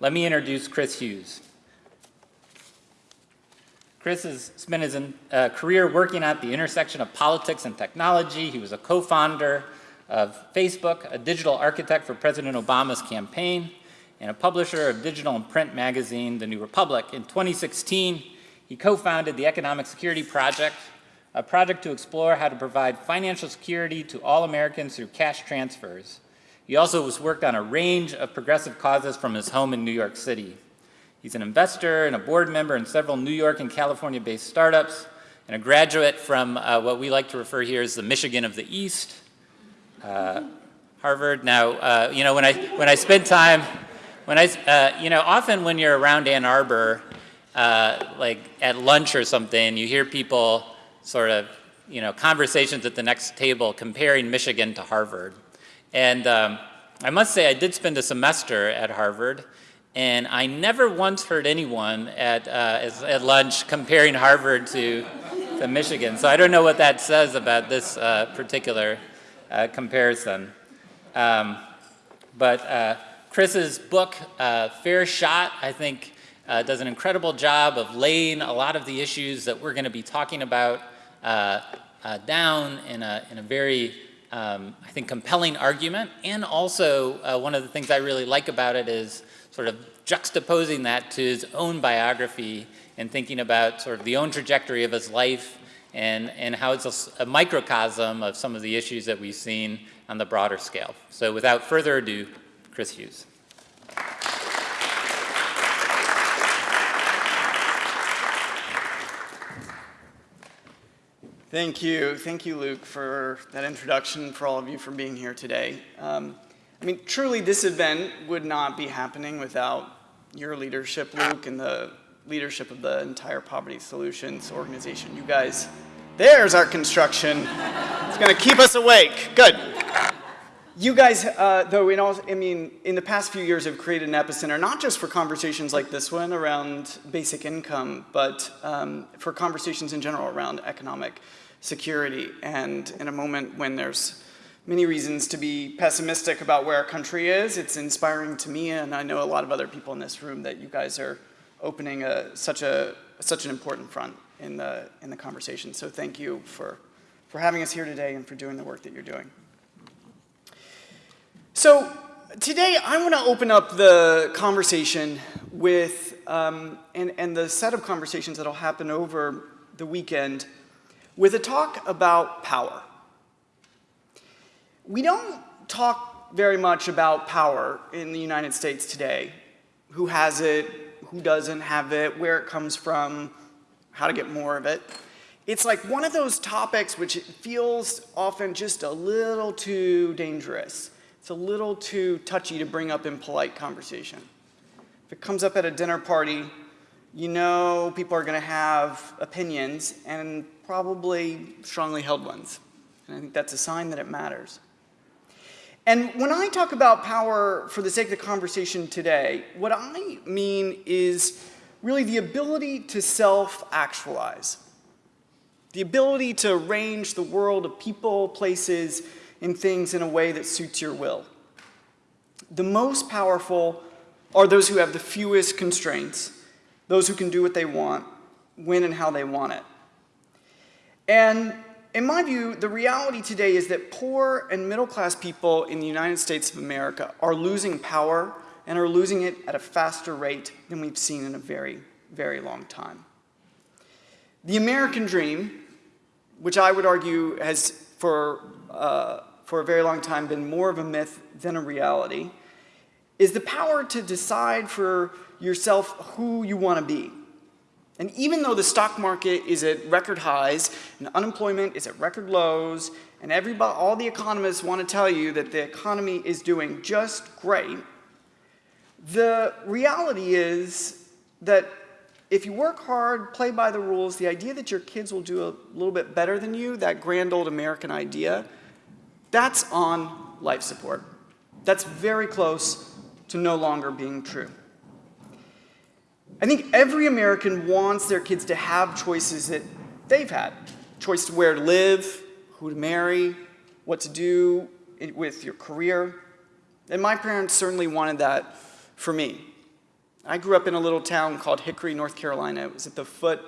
let me introduce Chris Hughes. Chris has spent his uh, career working at the intersection of politics and technology. He was a co-founder of Facebook, a digital architect for President Obama's campaign, and a publisher of digital and print magazine, The New Republic. In 2016, he co-founded the Economic Security Project, a project to explore how to provide financial security to all Americans through cash transfers. He also has worked on a range of progressive causes from his home in New York City. He's an investor and a board member in several New York and California-based startups, and a graduate from uh, what we like to refer here as the Michigan of the East, uh, Harvard. Now, uh, you know, when I, when I spend time, when I, uh, you know, often when you're around Ann Arbor, uh, like at lunch or something, you hear people sort of, you know, conversations at the next table comparing Michigan to Harvard. And um, I must say I did spend a semester at Harvard, and I never once heard anyone at, uh, at lunch comparing Harvard to, to Michigan. So I don't know what that says about this uh, particular uh, comparison. Um, but uh, Chris's book, uh, Fair Shot, I think uh, does an incredible job of laying a lot of the issues that we're going to be talking about down in a, in a very um, I think, compelling argument. And also, uh, one of the things I really like about it is sort of juxtaposing that to his own biography and thinking about sort of the own trajectory of his life and, and how it's a, a microcosm of some of the issues that we've seen on the broader scale. So without further ado, Chris Hughes. Thank you. Thank you, Luke, for that introduction, for all of you for being here today. Um, I mean, truly, this event would not be happening without your leadership, Luke, and the leadership of the entire Poverty Solutions organization. You guys, there's our construction. It's going to keep us awake. Good. You guys, uh, though, in all, I mean, in the past few years have created an epicenter, not just for conversations like this one around basic income, but um, for conversations in general around economic security. And in a moment when there's many reasons to be pessimistic about where our country is, it's inspiring to me, and I know a lot of other people in this room, that you guys are opening a, such, a, such an important front in the, in the conversation. So thank you for, for having us here today and for doing the work that you're doing. So today I want to open up the conversation with, um, and, and the set of conversations that will happen over the weekend with a talk about power. We don't talk very much about power in the United States today. Who has it, who doesn't have it, where it comes from, how to get more of it. It's like one of those topics which feels often just a little too dangerous. It's a little too touchy to bring up in polite conversation. If it comes up at a dinner party, you know people are going to have opinions and probably strongly held ones. And I think that's a sign that it matters. And when I talk about power for the sake of the conversation today, what I mean is really the ability to self-actualize. The ability to arrange the world of people, places, and things in a way that suits your will. The most powerful are those who have the fewest constraints, those who can do what they want, when and how they want it. And in my view, the reality today is that poor and middle class people in the United States of America are losing power and are losing it at a faster rate than we've seen in a very, very long time. The American dream, which I would argue has for, uh, for a very long time been more of a myth than a reality, is the power to decide for yourself who you want to be. And even though the stock market is at record highs and unemployment is at record lows and everybody, all the economists want to tell you that the economy is doing just great, the reality is that if you work hard, play by the rules, the idea that your kids will do a little bit better than you, that grand old American idea, that's on life support. That's very close to no longer being true. I think every American wants their kids to have choices that they've had. Choice to where to live, who to marry, what to do with your career. And my parents certainly wanted that for me. I grew up in a little town called Hickory, North Carolina. It was at the foot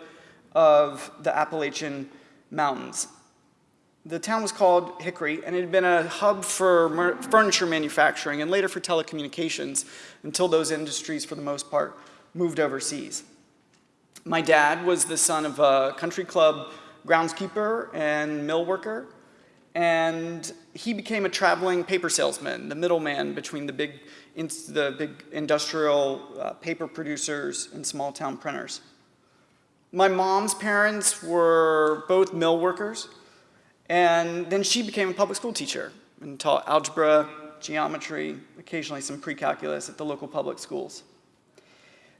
of the Appalachian Mountains. The town was called Hickory, and it had been a hub for furniture manufacturing and later for telecommunications until those industries, for the most part, moved overseas. My dad was the son of a country club groundskeeper and mill worker, and he became a traveling paper salesman, the middleman between the big, the big industrial uh, paper producers and small town printers. My mom's parents were both mill workers, and then she became a public school teacher and taught algebra, geometry, occasionally some pre-calculus at the local public schools.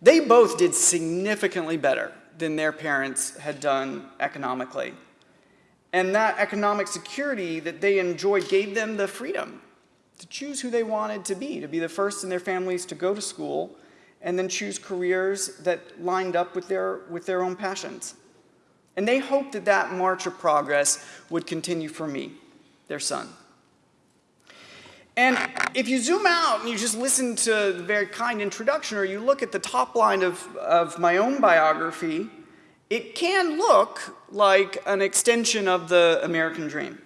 They both did significantly better than their parents had done economically. And that economic security that they enjoyed gave them the freedom to choose who they wanted to be, to be the first in their families to go to school, and then choose careers that lined up with their, with their own passions. And they hoped that that march of progress would continue for me, their son. And if you zoom out and you just listen to the very kind introduction, or you look at the top line of, of my own biography, it can look like an extension of the American dream.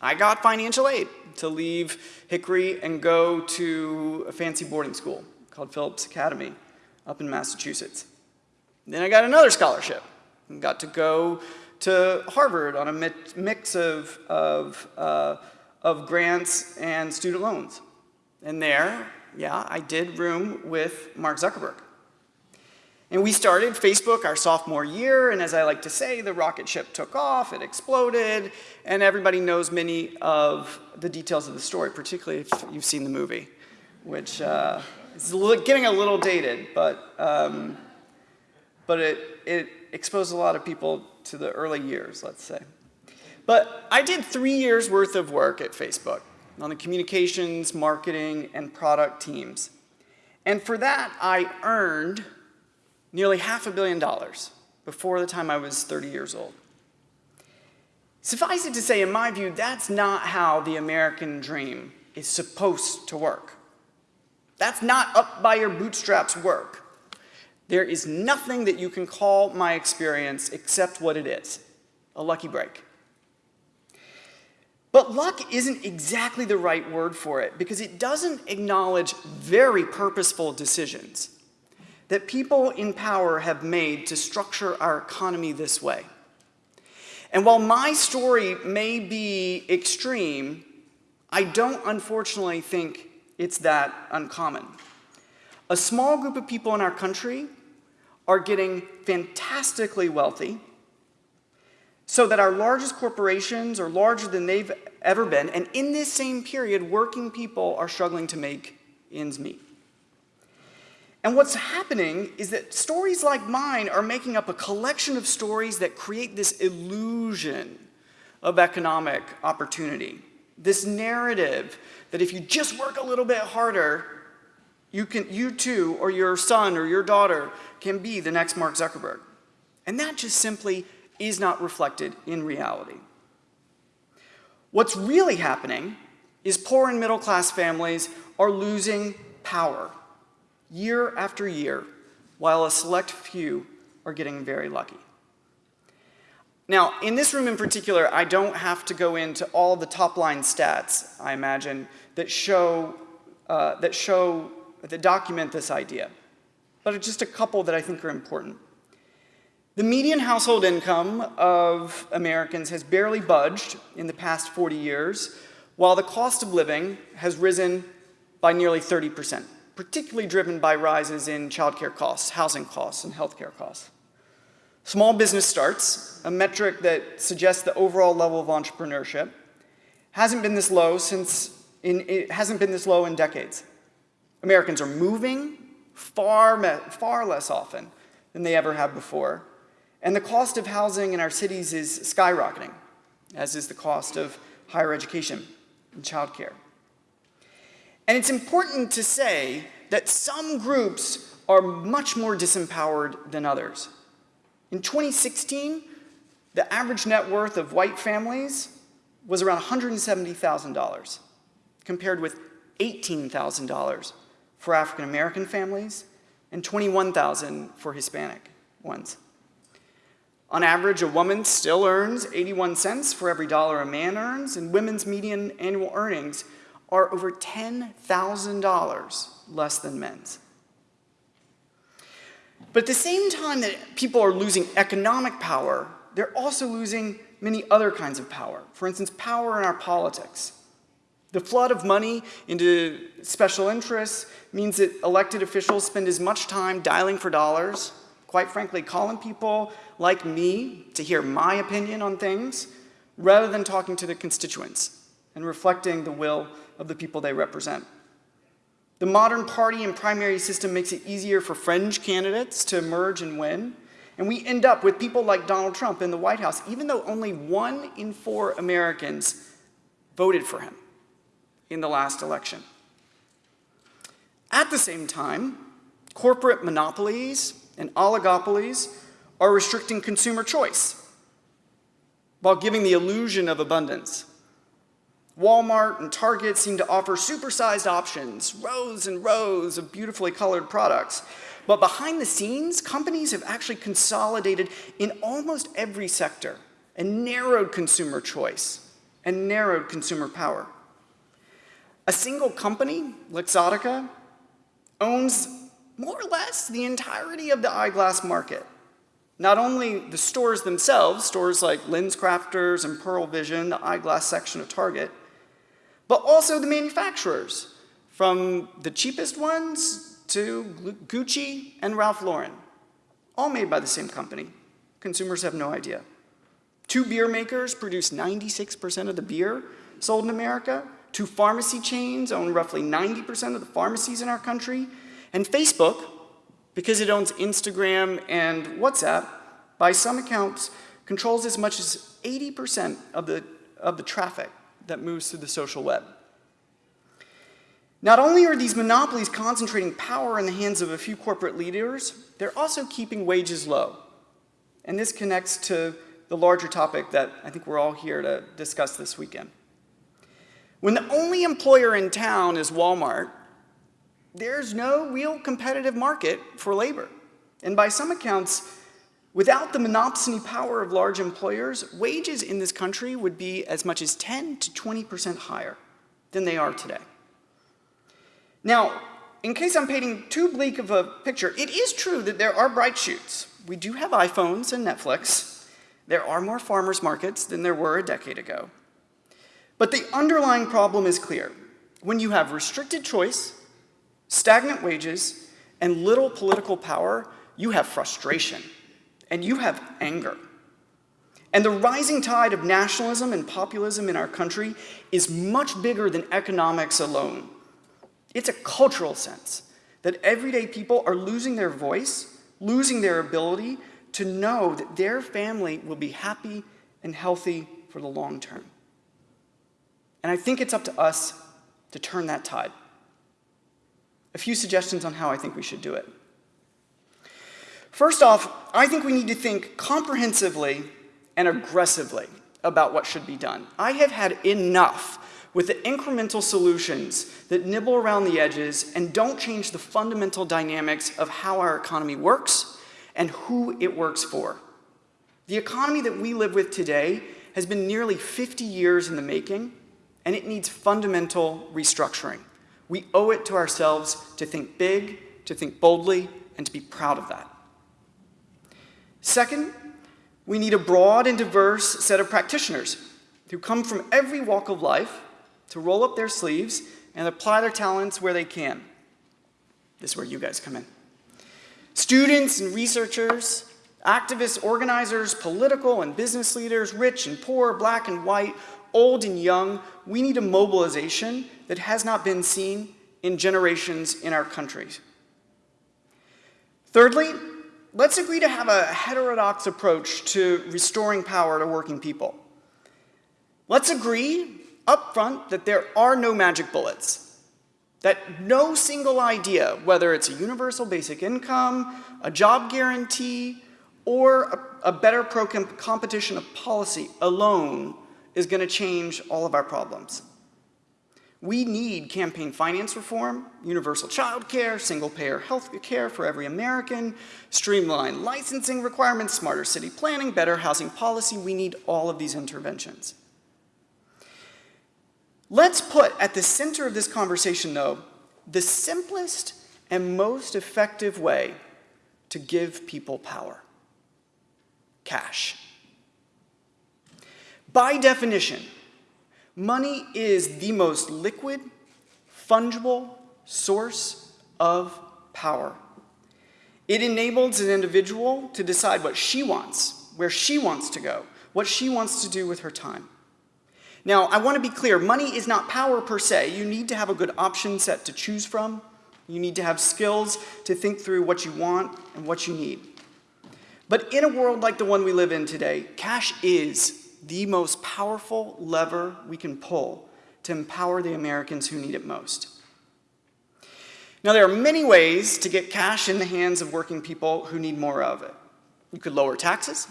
I got financial aid to leave Hickory and go to a fancy boarding school called Phillips Academy up in Massachusetts. Then I got another scholarship and got to go to Harvard on a mix of, of uh, of grants and student loans. And there, yeah, I did room with Mark Zuckerberg. And we started Facebook our sophomore year, and as I like to say, the rocket ship took off, it exploded, and everybody knows many of the details of the story, particularly if you've seen the movie, which uh, is getting a little dated, but, um, but it, it exposed a lot of people to the early years, let's say. But I did three years worth of work at Facebook on the communications, marketing, and product teams. And for that, I earned nearly half a billion dollars before the time I was 30 years old. Suffice it to say, in my view, that's not how the American dream is supposed to work. That's not up by your bootstraps work. There is nothing that you can call my experience except what it is, a lucky break. But luck isn't exactly the right word for it because it doesn't acknowledge very purposeful decisions that people in power have made to structure our economy this way. And while my story may be extreme, I don't unfortunately think it's that uncommon. A small group of people in our country are getting fantastically wealthy so that our largest corporations are larger than they've ever been, and in this same period, working people are struggling to make ends meet. And what's happening is that stories like mine are making up a collection of stories that create this illusion of economic opportunity. This narrative that if you just work a little bit harder, you, can, you too, or your son or your daughter, can be the next Mark Zuckerberg. And that just simply is not reflected in reality. What's really happening is poor and middle class families are losing power year after year, while a select few are getting very lucky. Now, in this room in particular, I don't have to go into all the top line stats, I imagine, that show, uh, that show, that document this idea. But just a couple that I think are important. The median household income of Americans has barely budged in the past 40 years, while the cost of living has risen by nearly 30%, particularly driven by rises in childcare costs, housing costs, and healthcare costs. Small business starts, a metric that suggests the overall level of entrepreneurship, hasn't been this low since in, it hasn't been this low in decades. Americans are moving far, far less often than they ever have before, and the cost of housing in our cities is skyrocketing, as is the cost of higher education and childcare. And it's important to say that some groups are much more disempowered than others. In 2016, the average net worth of white families was around $170,000, compared with $18,000 for African American families and 21,000 for Hispanic ones. On average, a woman still earns 81 cents for every dollar a man earns, and women's median annual earnings are over $10,000 less than men's. But at the same time that people are losing economic power, they're also losing many other kinds of power. For instance, power in our politics. The flood of money into special interests means that elected officials spend as much time dialing for dollars, quite frankly, calling people like me to hear my opinion on things, rather than talking to their constituents and reflecting the will of the people they represent. The modern party and primary system makes it easier for fringe candidates to emerge and win, and we end up with people like Donald Trump in the White House, even though only one in four Americans voted for him in the last election. At the same time, corporate monopolies and oligopolies are restricting consumer choice while giving the illusion of abundance. Walmart and Target seem to offer supersized options, rows and rows of beautifully colored products. But behind the scenes, companies have actually consolidated in almost every sector and narrowed consumer choice and narrowed consumer power. A single company, Luxottica, owns more or less the entirety of the eyeglass market. Not only the stores themselves, stores like LensCrafters and Pearle Vision, the eyeglass section of Target, but also the manufacturers, from the cheapest ones to Gucci and Ralph Lauren, all made by the same company. Consumers have no idea. Two beer makers produce 96% of the beer sold in America, Two pharmacy chains own roughly 90% of the pharmacies in our country. And Facebook, because it owns Instagram and WhatsApp, by some accounts, controls as much as 80% of the, of the traffic that moves through the social web. Not only are these monopolies concentrating power in the hands of a few corporate leaders, they're also keeping wages low. And this connects to the larger topic that I think we're all here to discuss this weekend. When the only employer in town is Walmart, there's no real competitive market for labor. And by some accounts, without the monopsony power of large employers, wages in this country would be as much as 10 to 20% higher than they are today. Now, in case I'm painting too bleak of a picture, it is true that there are bright shoots. We do have iPhones and Netflix. There are more farmers markets than there were a decade ago. But the underlying problem is clear. When you have restricted choice, stagnant wages, and little political power, you have frustration, and you have anger. And the rising tide of nationalism and populism in our country is much bigger than economics alone. It's a cultural sense that everyday people are losing their voice, losing their ability to know that their family will be happy and healthy for the long term. And I think it's up to us to turn that tide. A few suggestions on how I think we should do it. First off, I think we need to think comprehensively and aggressively about what should be done. I have had enough with the incremental solutions that nibble around the edges and don't change the fundamental dynamics of how our economy works and who it works for. The economy that we live with today has been nearly 50 years in the making, and it needs fundamental restructuring. We owe it to ourselves to think big, to think boldly, and to be proud of that. Second, we need a broad and diverse set of practitioners who come from every walk of life to roll up their sleeves and apply their talents where they can. This is where you guys come in. Students and researchers, activists, organizers, political and business leaders, rich and poor, black and white, old and young, we need a mobilization that has not been seen in generations in our countries. Thirdly, let's agree to have a heterodox approach to restoring power to working people. Let's agree up front that there are no magic bullets, that no single idea, whether it's a universal basic income, a job guarantee, or a, a better pro-competition of policy alone is going to change all of our problems. We need campaign finance reform, universal child care, single-payer health care for every American, streamlined licensing requirements, smarter city planning, better housing policy. We need all of these interventions. Let's put at the center of this conversation, though, the simplest and most effective way to give people power cash. By definition, money is the most liquid, fungible source of power. It enables an individual to decide what she wants, where she wants to go, what she wants to do with her time. Now, I want to be clear, money is not power per se. You need to have a good option set to choose from. You need to have skills to think through what you want and what you need. But in a world like the one we live in today, cash is the most powerful lever we can pull to empower the Americans who need it most. Now, there are many ways to get cash in the hands of working people who need more of it. You could lower taxes.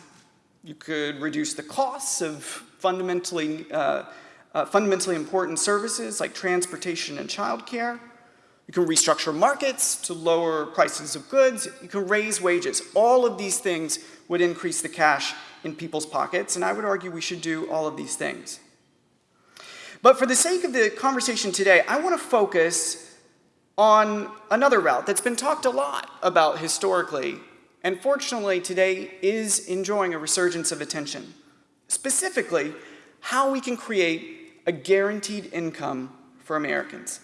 You could reduce the costs of fundamentally, uh, uh, fundamentally important services like transportation and childcare. You can restructure markets to lower prices of goods. You can raise wages. All of these things would increase the cash in people's pockets, and I would argue we should do all of these things. But for the sake of the conversation today, I want to focus on another route that's been talked a lot about historically, and fortunately today is enjoying a resurgence of attention. Specifically, how we can create a guaranteed income for Americans.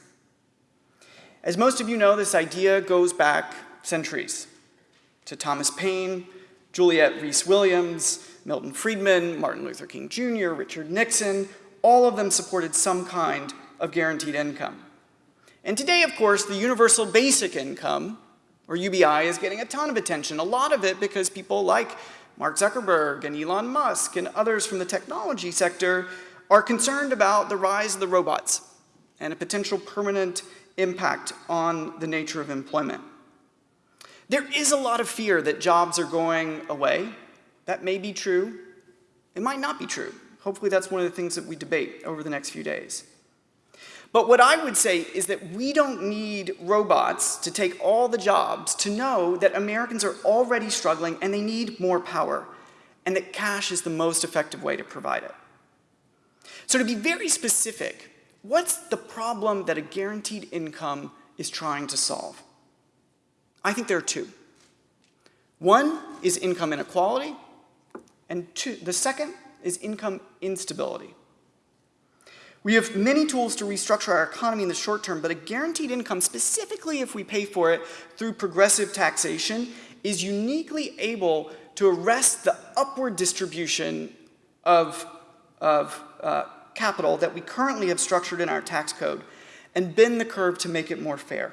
As most of you know, this idea goes back centuries to Thomas Paine, Juliet Rhys-Williams, Milton Friedman, Martin Luther King Jr., Richard Nixon, all of them supported some kind of guaranteed income. And today, of course, the universal basic income, or UBI, is getting a ton of attention, a lot of it because people like Mark Zuckerberg and Elon Musk and others from the technology sector are concerned about the rise of the robots and a potential permanent impact on the nature of employment. There is a lot of fear that jobs are going away. That may be true. It might not be true. Hopefully that's one of the things that we debate over the next few days. But what I would say is that we don't need robots to take all the jobs to know that Americans are already struggling and they need more power, and that cash is the most effective way to provide it. So to be very specific, what's the problem that a guaranteed income is trying to solve? I think there are two. One is income inequality, and two, the second is income instability. We have many tools to restructure our economy in the short term, but a guaranteed income, specifically if we pay for it through progressive taxation, is uniquely able to arrest the upward distribution of, of uh, capital that we currently have structured in our tax code and bend the curve to make it more fair.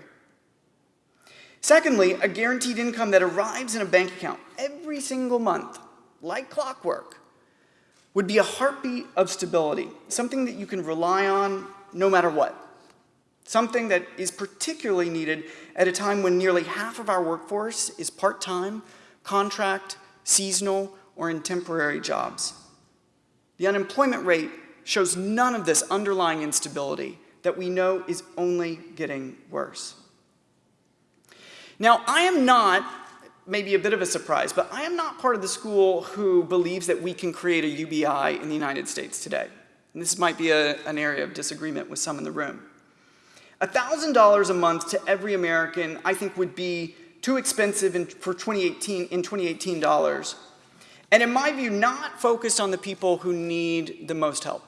Secondly, a guaranteed income that arrives in a bank account every single month, like clockwork, would be a heartbeat of stability, something that you can rely on no matter what. Something that is particularly needed at a time when nearly half of our workforce is part-time, contract, seasonal, or in temporary jobs. The unemployment rate shows none of this underlying instability that we know is only getting worse. Now, I am not, maybe a bit of a surprise, but I am not part of the school who believes that we can create a UBI in the United States today. And this might be a, an area of disagreement with some in the room. $1,000 a month to every American, I think, would be too expensive in, for 2018, in 2018 dollars. And in my view, not focused on the people who need the most help.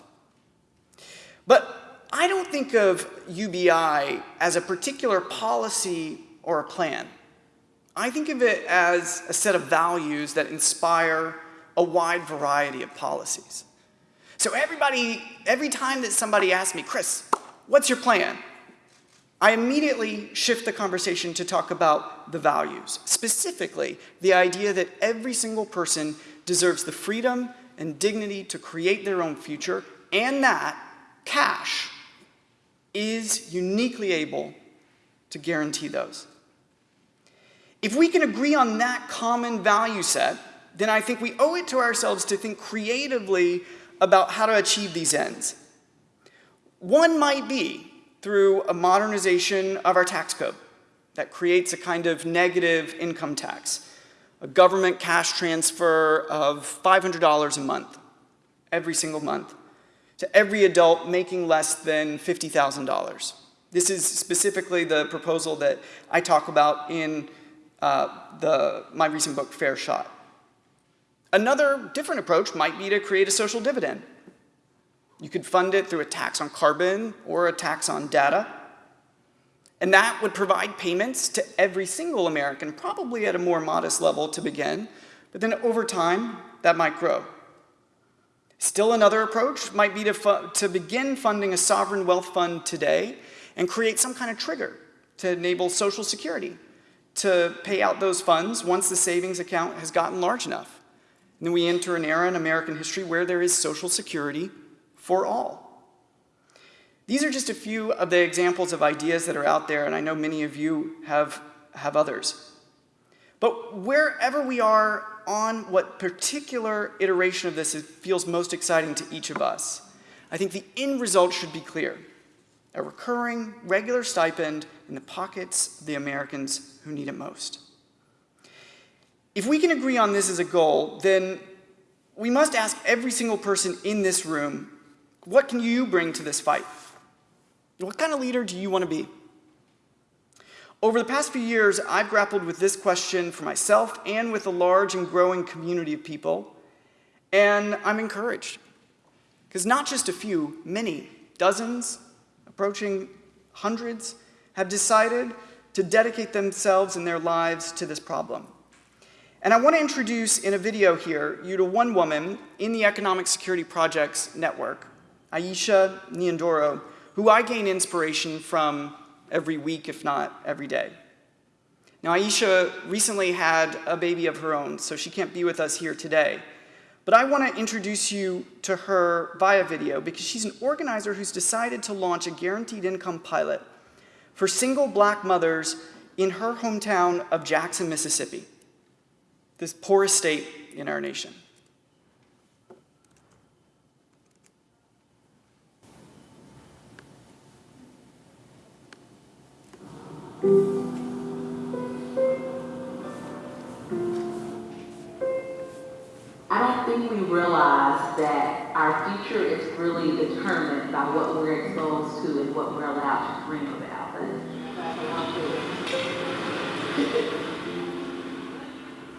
But I don't think of UBI as a particular policy or a plan. I think of it as a set of values that inspire a wide variety of policies. So everybody, every time that somebody asks me, Chris, what's your plan? I immediately shift the conversation to talk about the values, specifically the idea that every single person deserves the freedom and dignity to create their own future and that cash is uniquely able to guarantee those. If we can agree on that common value set, then I think we owe it to ourselves to think creatively about how to achieve these ends. One might be through a modernization of our tax code that creates a kind of negative income tax, a government cash transfer of $500 a month, every single month, to every adult making less than $50,000. This is specifically the proposal that I talk about in uh, the, my recent book, Fair Shot. Another different approach might be to create a social dividend. You could fund it through a tax on carbon or a tax on data. And that would provide payments to every single American, probably at a more modest level to begin, but then over time, that might grow. Still another approach might be to, to begin funding a sovereign wealth fund today and create some kind of trigger to enable Social Security to pay out those funds once the savings account has gotten large enough. And then we enter an era in American history where there is Social Security for all. These are just a few of the examples of ideas that are out there, and I know many of you have, have others. But wherever we are on what particular iteration of this is, feels most exciting to each of us, I think the end result should be clear. A recurring, regular stipend in the pockets of the Americans who need it most. If we can agree on this as a goal, then we must ask every single person in this room, what can you bring to this fight? What kind of leader do you want to be? Over the past few years, I've grappled with this question for myself and with a large and growing community of people, and I'm encouraged. Because not just a few, many, dozens, approaching hundreds, have decided to dedicate themselves and their lives to this problem. And I want to introduce in a video here you to one woman in the Economic Security Projects Network, Aisha Nyandoro, who I gain inspiration from every week, if not every day. Now, Aisha recently had a baby of her own, so she can't be with us here today. But I want to introduce you to her via video because she's an organizer who's decided to launch a guaranteed income pilot for single black mothers in her hometown of Jackson, Mississippi, this poorest state in our nation. I don't think we realize that our future is really determined by what we're exposed to and what we're allowed to dream about.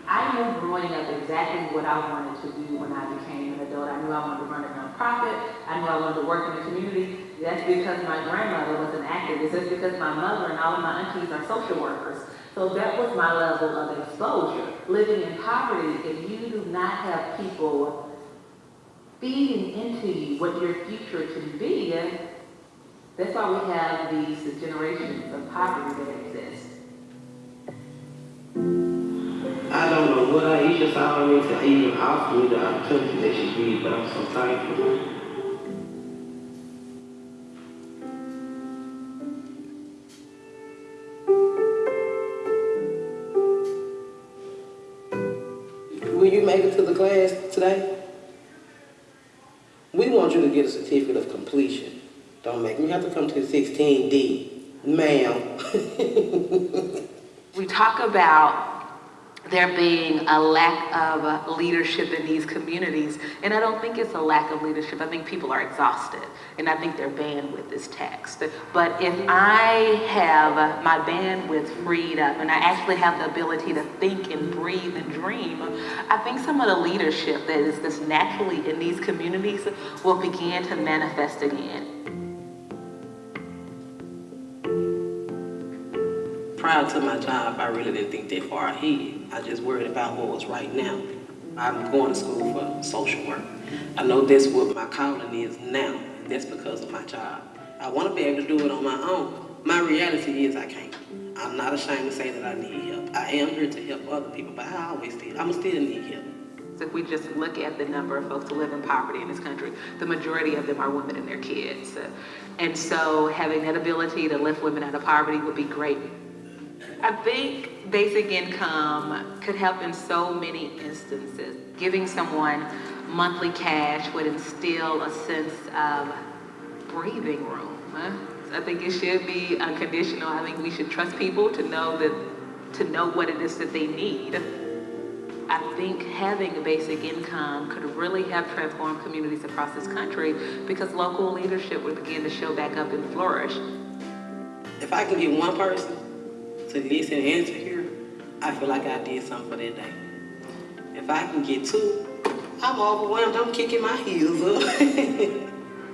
I knew growing up exactly what I wanted to do when I became an adult. I knew I wanted to run a nonprofit. I knew I wanted to work in the community. That's because my grandmother was an activist. That's because my mother and all of my aunties are social workers. So that was my level of exposure. Living in poverty, if you do not have people feeding into you what your future can be, that's why we have these generations of poverty that exist. I don't know what Aisha saw in me to even offer me the opportunity that she did, but I'm so thankful. Will you make it to the class today? We want you to get a certificate of completion. Don't make me have to come to 16D. Ma'am. We talk about there being a lack of leadership in these communities, and I don't think it's a lack of leadership. I think people are exhausted, and I think their bandwidth is taxed. But if I have my bandwidth freed up, and I actually have the ability to think and breathe and dream, I think some of the leadership that is that's naturally in these communities will begin to manifest again. Prior to my job, I really didn't think that far ahead. I just worried about what was right now. I'm going to school for social work. I know that's what my calling is now, that's because of my job. I want to be able to do it on my own. My reality is I can't. I'm not ashamed to say that I need help. I am here to help other people, but I always still, I'm still need help. So If we just look at the number of folks who live in poverty in this country, the majority of them are women and their kids. And so having that ability to lift women out of poverty would be great I think basic income could help in so many instances. Giving someone monthly cash would instill a sense of breathing room. I think it should be unconditional. I think we should trust people to know that, to know what it is that they need. I think having a basic income could really help transform communities across this country because local leadership would begin to show back up and flourish. If I can get one person to listen and to hear, I feel like I did something for that day. If I can get two, I'm overwhelmed. I'm kicking my heels up.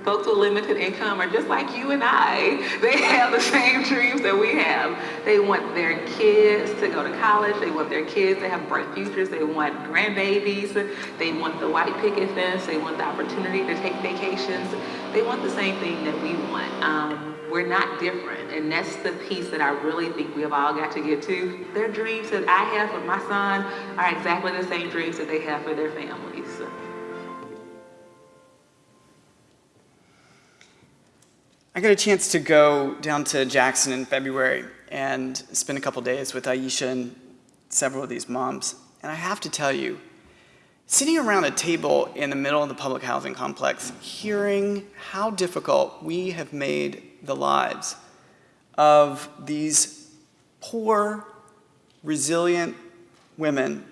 Folks with limited income are just like you and I. They have the same dreams that we have. They want their kids to go to college. They want their kids to have bright futures. They want grandbabies. They want the white picket fence. They want the opportunity to take vacations. They want the same thing that we want. Um, we're not different. And that's the piece that I really think we have all got to get to. Their dreams that I have for my son are exactly the same dreams that they have for their families. I got a chance to go down to Jackson in February and spend a couple days with Aisha and several of these moms. And I have to tell you, sitting around a table in the middle of the public housing complex, hearing how difficult we have made the lives of these poor, resilient women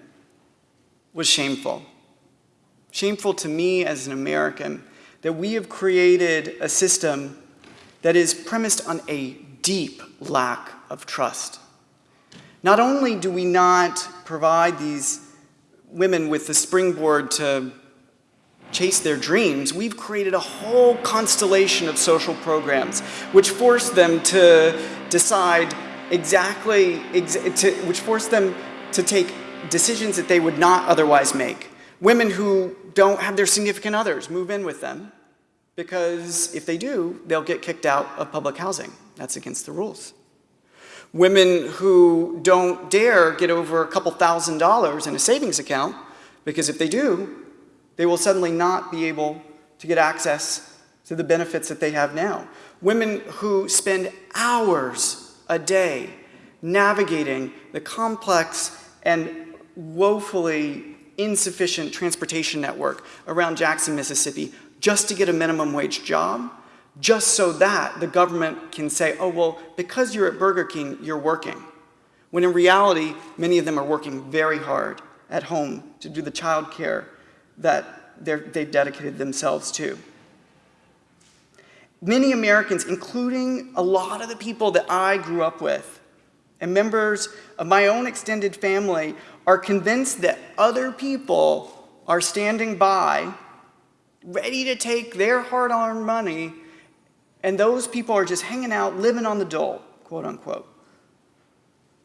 was shameful. Shameful to me as an American that we have created a system that is premised on a deep lack of trust. Not only do we not provide these women with the springboard to chase their dreams, we've created a whole constellation of social programs which force them to decide exactly, ex to, which force them to take decisions that they would not otherwise make. Women who don't have their significant others move in with them because if they do, they'll get kicked out of public housing. That's against the rules. Women who don't dare get over a couple thousand dollars in a savings account, because if they do, they will suddenly not be able to get access to the benefits that they have now. Women who spend hours a day navigating the complex and woefully insufficient transportation network around Jackson, Mississippi, just to get a minimum wage job, just so that the government can say, oh, well, because you're at Burger King, you're working. When in reality, many of them are working very hard at home to do the child care that they've dedicated themselves to. Many Americans, including a lot of the people that I grew up with, and members of my own extended family, are convinced that other people are standing by ready to take their hard-earned money, and those people are just hanging out, living on the dole, quote unquote.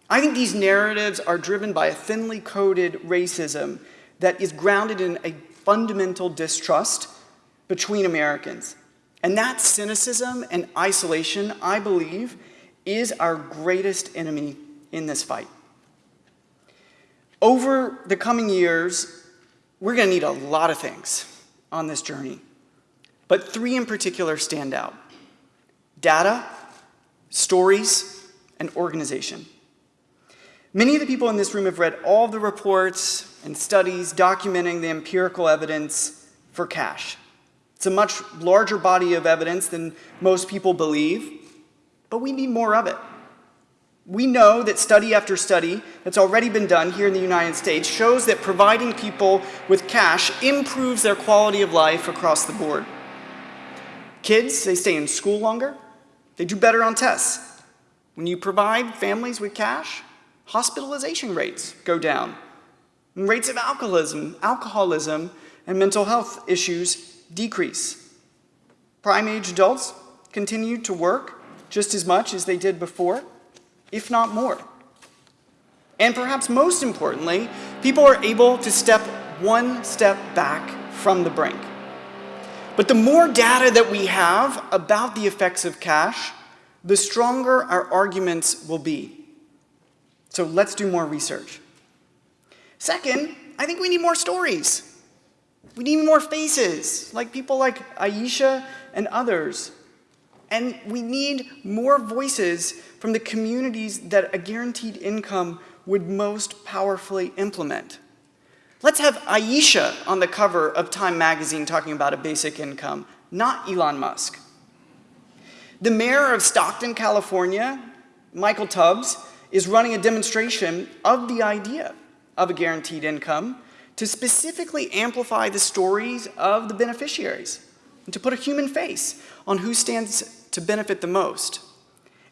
I think these narratives are driven by a thinly coded racism that is grounded in a fundamental distrust between Americans. And that cynicism and isolation, I believe, is our greatest enemy in this fight. Over the coming years, we're going to need a lot of things on this journey, but three in particular stand out. Data, stories, and organization. Many of the people in this room have read all the reports and studies documenting the empirical evidence for cash. It's a much larger body of evidence than most people believe, but we need more of it. We know that study after study that's already been done here in the United States shows that providing people with cash improves their quality of life across the board. Kids, they stay in school longer, they do better on tests. When you provide families with cash, hospitalization rates go down. And rates of alcoholism, alcoholism and mental health issues decrease. Prime-age adults continue to work just as much as they did before if not more. And perhaps most importantly, people are able to step one step back from the brink. But the more data that we have about the effects of cash, the stronger our arguments will be. So let's do more research. Second, I think we need more stories. We need more faces, like people like Aisha and others. And we need more voices from the communities that a guaranteed income would most powerfully implement. Let's have Aisha on the cover of Time magazine talking about a basic income, not Elon Musk. The mayor of Stockton, California, Michael Tubbs, is running a demonstration of the idea of a guaranteed income to specifically amplify the stories of the beneficiaries and to put a human face on who stands to benefit the most.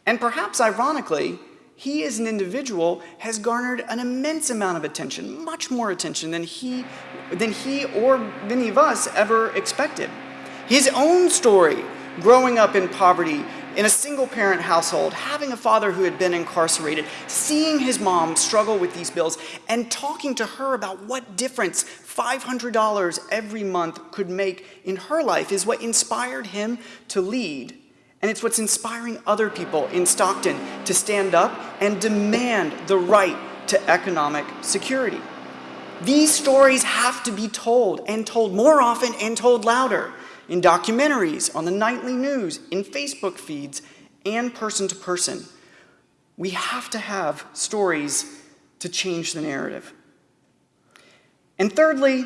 And perhaps ironically, he as an individual has garnered an immense amount of attention, much more attention than he, than he or many of us ever expected. His own story, growing up in poverty, in a single parent household, having a father who had been incarcerated, seeing his mom struggle with these bills, and talking to her about what difference $500 every month could make in her life is what inspired him to lead and it's what's inspiring other people in Stockton to stand up and demand the right to economic security. These stories have to be told, and told more often and told louder, in documentaries, on the nightly news, in Facebook feeds, and person to person. We have to have stories to change the narrative. And thirdly,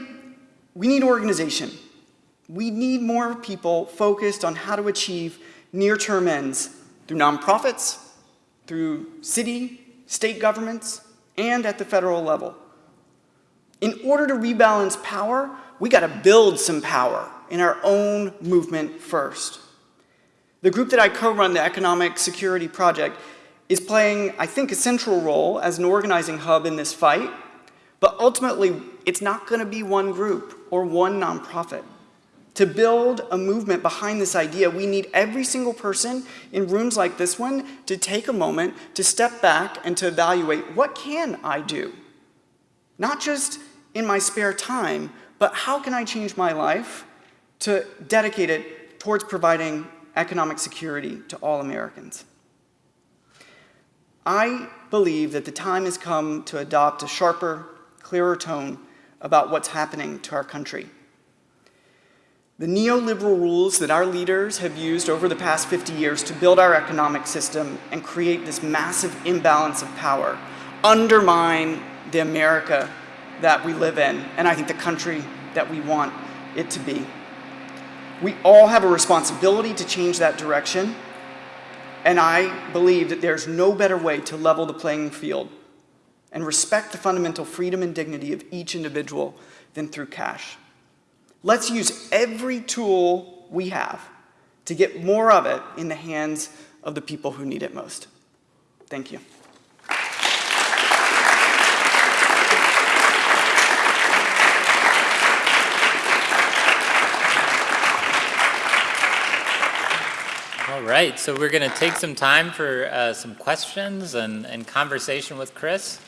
we need organization. We need more people focused on how to achieve near-term ends through nonprofits, through city, state governments, and at the federal level. In order to rebalance power, we gotta build some power in our own movement first. The group that I co-run, the Economic Security Project, is playing, I think, a central role as an organizing hub in this fight, but ultimately, it's not gonna be one group or one nonprofit. To build a movement behind this idea, we need every single person in rooms like this one to take a moment to step back and to evaluate what can I do? Not just in my spare time, but how can I change my life to dedicate it towards providing economic security to all Americans? I believe that the time has come to adopt a sharper, clearer tone about what's happening to our country. The neoliberal rules that our leaders have used over the past 50 years to build our economic system and create this massive imbalance of power undermine the America that we live in, and I think the country that we want it to be. We all have a responsibility to change that direction, and I believe that there's no better way to level the playing field and respect the fundamental freedom and dignity of each individual than through cash. Let's use every tool we have to get more of it in the hands of the people who need it most. Thank you. All right, so we're going to take some time for uh, some questions and, and conversation with Chris.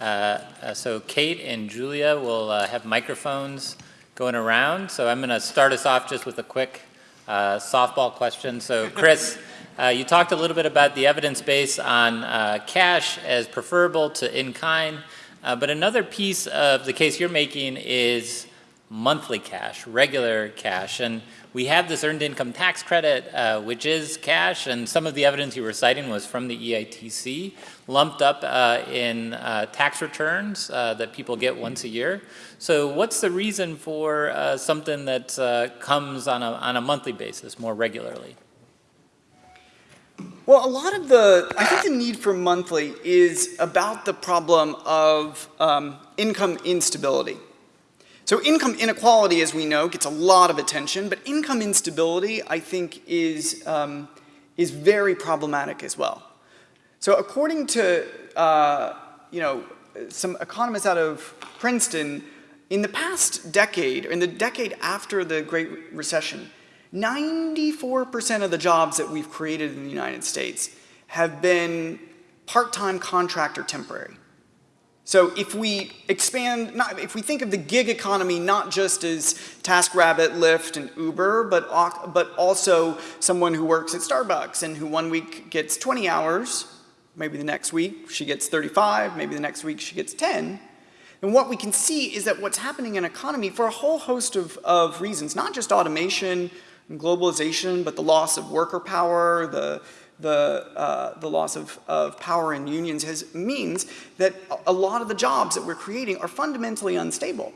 Uh, uh, so Kate and Julia will uh, have microphones going around. So I'm going to start us off just with a quick uh, softball question. So Chris, uh, you talked a little bit about the evidence base on uh, cash as preferable to in-kind, uh, but another piece of the case you're making is monthly cash, regular cash. And we have this earned income tax credit, uh, which is cash, and some of the evidence you were citing was from the EITC, lumped up uh, in uh, tax returns uh, that people get once a year. So what's the reason for uh, something that uh, comes on a, on a monthly basis more regularly? Well, a lot of the, I think the need for monthly is about the problem of um, income instability. So income inequality, as we know, gets a lot of attention, but income instability, I think, is, um, is very problematic as well. So according to, uh, you know, some economists out of Princeton, in the past decade, in the decade after the Great Recession, 94% of the jobs that we've created in the United States have been part-time contract or temporary. So if we expand, not, if we think of the gig economy not just as TaskRabbit, Lyft, and Uber, but, but also someone who works at Starbucks and who one week gets 20 hours, maybe the next week she gets 35, maybe the next week she gets 10, and what we can see is that what's happening in economy for a whole host of, of reasons, not just automation and globalization, but the loss of worker power, the, the, uh, the loss of, of power in unions has, means that a lot of the jobs that we're creating are fundamentally unstable.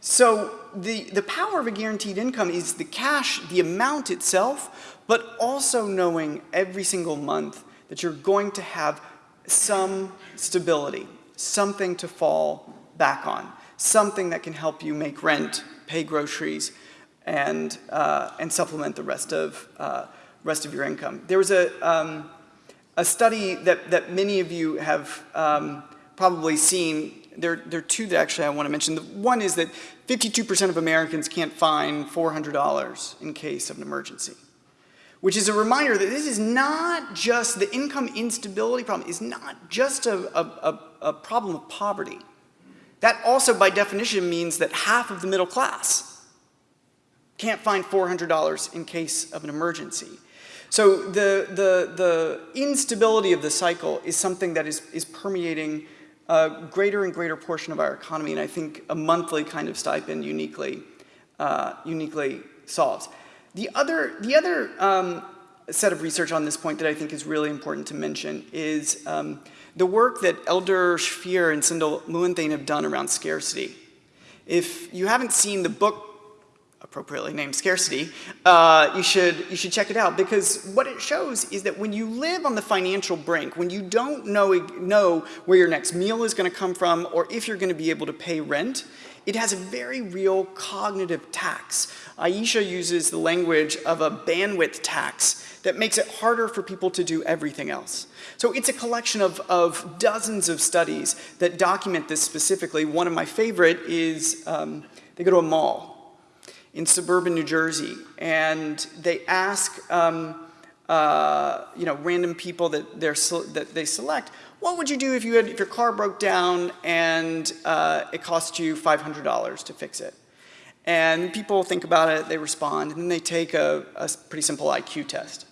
So the, the power of a guaranteed income is the cash, the amount itself, but also knowing every single month that you're going to have some stability, something to fall back on, something that can help you make rent, pay groceries, and, uh, and supplement the rest of, uh, rest of your income. There was a, um, a study that, that many of you have um, probably seen. There, there are two that actually I want to mention. The one is that 52% of Americans can't find $400 in case of an emergency, which is a reminder that this is not just, the income instability problem is not just a, a, a, a problem of poverty. That also, by definition, means that half of the middle class can't find $400 in case of an emergency. So the, the, the instability of the cycle is something that is, is permeating a greater and greater portion of our economy, and I think a monthly kind of stipend uniquely, uh, uniquely solves. The other, the other um, set of research on this point that I think is really important to mention is um, the work that Eldar Shafir and Sendhil Mullainathan have done around scarcity. If you haven't seen the book appropriately named Scarcity, uh, you, should, you should check it out because what it shows is that when you live on the financial brink, when you don't know, know where your next meal is going to come from or if you're going to be able to pay rent, it has a very real cognitive tax. Aisha uses the language of a bandwidth tax that makes it harder for people to do everything else. So it's a collection of, of dozens of studies that document this specifically. One of my favorite is um, they go to a mall in suburban New Jersey, and they ask um, uh, you know random people that they're that they select, what would you do if you had if your car broke down and uh, it cost you $500 to fix it? And people think about it, they respond, and then they take a, a pretty simple IQ test.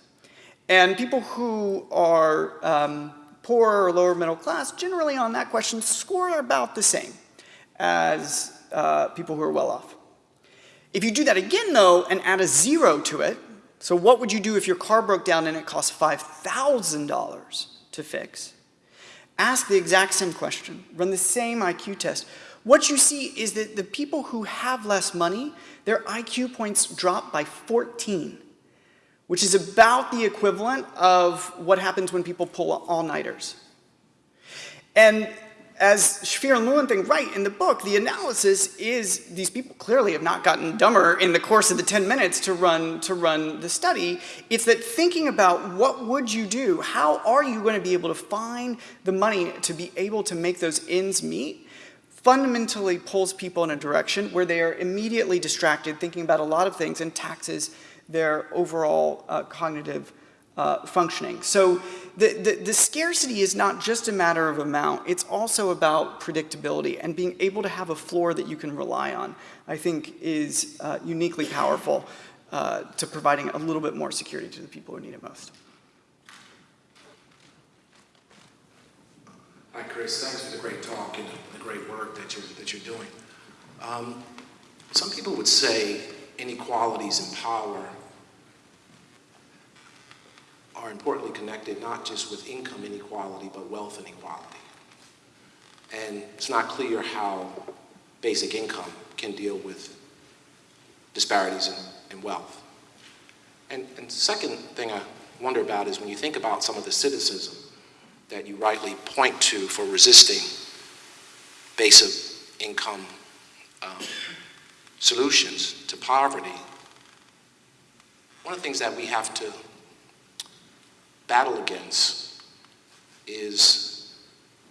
And people who are um, poor or lower middle class, generally on that question, score about the same as uh, people who are well off. If you do that again though and add a zero to it, so what would you do if your car broke down and it cost $5,000 to fix? Ask the exact same question, run the same IQ test. What you see is that the people who have less money, their IQ points drop by 14, which is about the equivalent of what happens when people pull all-nighters. And as Shafir and Mullainathan write in the book, the analysis is these people clearly have not gotten dumber in the course of the 10 minutes to run, to run the study. It's that thinking about what would you do? How are you going to be able to find the money to be able to make those ends meet? fundamentally pulls people in a direction where they are immediately distracted thinking about a lot of things and taxes their overall uh, cognitive uh, functioning. So the, the, the, scarcity is not just a matter of amount, it's also about predictability and being able to have a floor that you can rely on, I think is uh, uniquely powerful uh, to providing a little bit more security to the people who need it most. Hi, Chris. Thanks for the great talk and the great work that you're, that you're doing. Um, some people would say inequalities in power are importantly connected not just with income inequality, but wealth inequality. And it's not clear how basic income can deal with disparities in, in wealth. And, and second thing I wonder about is when you think about some of the cynicism that you rightly point to for resisting basic income um, solutions to poverty, one of the things that we have to battle against is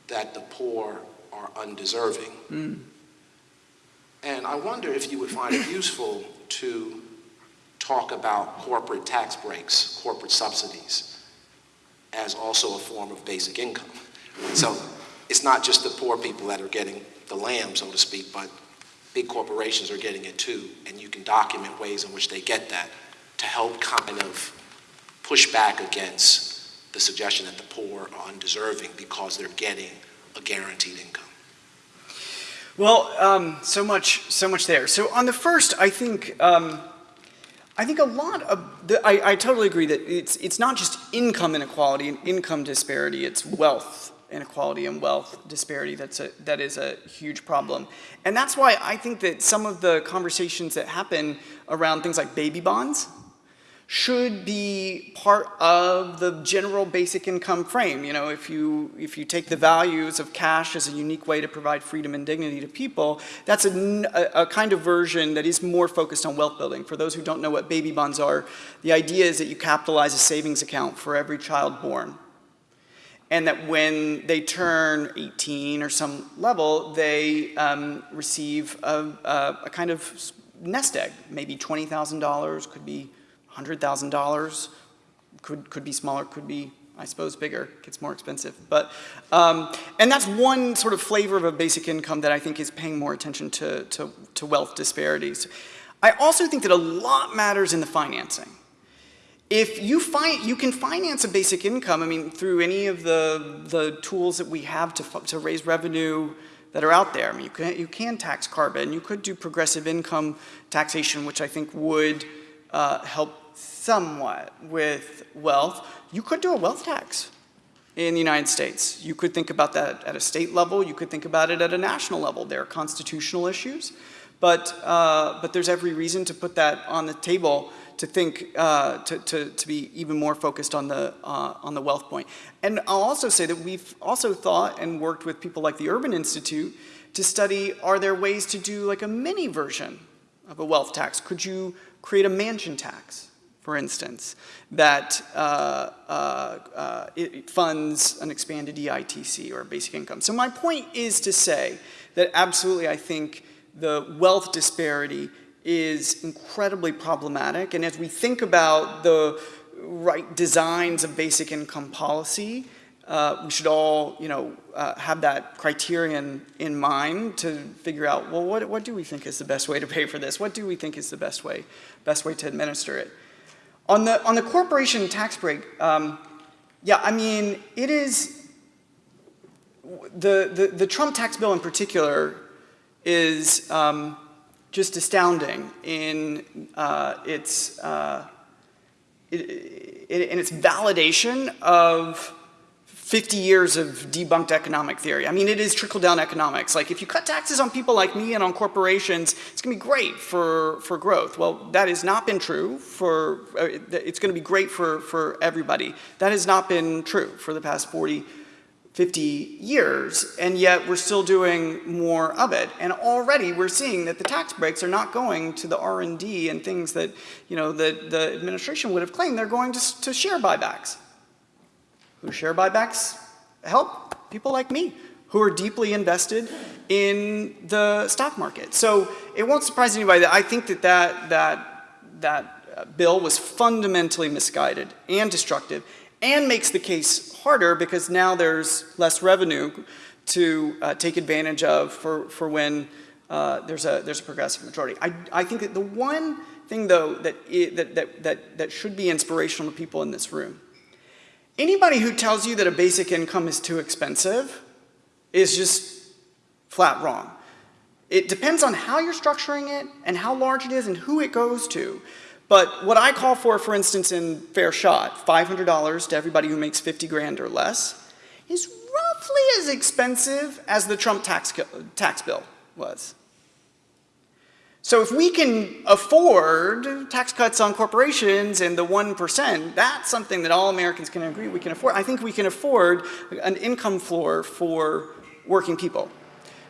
that the poor are undeserving. Mm. And I wonder if you would find it useful to talk about corporate tax breaks, corporate subsidies, as also a form of basic income. So it's not just the poor people that are getting the lamb, so to speak, but big corporations are getting it too, and you can document ways in which they get that to help kind of push back against the suggestion that the poor are undeserving because they're getting a guaranteed income? Well, um, so much, so much there. So on the first, I think, um, I think a lot of, the, I, I, totally agree that it's, it's not just income inequality and income disparity, it's wealth inequality and wealth disparity that's a, that is a huge problem. And that's why I think that some of the conversations that happen around things like baby bonds should be part of the general basic income frame. You know, if you, if you take the values of cash as a unique way to provide freedom and dignity to people, that's a, a, kind of version that is more focused on wealth building. For those who don't know what baby bonds are, the idea is that you capitalize a savings account for every child born. And that when they turn 18 or some level, they um, receive a, a, a kind of nest egg, maybe $20,000, could be $100,000, could, could be smaller, could be, I suppose, bigger, gets more expensive. But, um, and that's one sort of flavor of a basic income that I think is paying more attention to, to, to wealth disparities. I also think that a lot matters in the financing. If you find, you can finance a basic income, I mean, through any of the, the tools that we have to, to raise revenue that are out there. I mean, you can, you can tax carbon, you could do progressive income taxation, which I think would uh, help somewhat with wealth. You could do a wealth tax in the United States. You could think about that at a state level. You could think about it at a national level. There are constitutional issues, but, uh, but there's every reason to put that on the table to think, uh, to, to, to be even more focused on the, uh, on the wealth point. And I'll also say that we've also thought and worked with people like the Urban Institute to study, are there ways to do like a mini version of a wealth tax? Could you create a mansion tax, for instance, that uh, uh, uh, it funds an expanded EITC or basic income. So my point is to say that absolutely I think the wealth disparity is incredibly problematic. And as we think about the right designs of basic income policy, uh, we should all, you know, uh, have that criterion in mind to figure out, well, what, what do we think is the best way to pay for this? What do we think is the best way, best way to administer it? On the, on the corporation tax break, um, yeah, I mean, it is, the, the, the Trump tax bill in particular is um, just astounding in uh, its, uh, in its validation of 50 years of debunked economic theory. I mean, it is trickle-down economics. Like, if you cut taxes on people like me and on corporations, it's going to be great for, for growth. Well, that has not been true for, uh, it's going to be great for, for everybody. That has not been true for the past 40, 50 years, and yet we're still doing more of it. And already we're seeing that the tax breaks are not going to the R&D and things that, you know, that the administration would have claimed. They're going to, to share buybacks who share buybacks help people like me who are deeply invested in the stock market. So it won't surprise anybody that I think that that, that, that uh, bill was fundamentally misguided and destructive and makes the case harder because now there's less revenue to uh, take advantage of for, for when uh, there's, a, there's a progressive majority. I, I think that the one thing though that, it, that, that, that, that should be inspirational to people in this room Anybody who tells you that a basic income is too expensive is just flat wrong. It depends on how you're structuring it and how large it is and who it goes to. But what I call for, for instance, in Fair Shot, $500 to everybody who makes 50 grand or less, is roughly as expensive as the Trump tax, tax bill was. So if we can afford tax cuts on corporations and the 1%, that's something that all Americans can agree we can afford. I think we can afford an income floor for working people.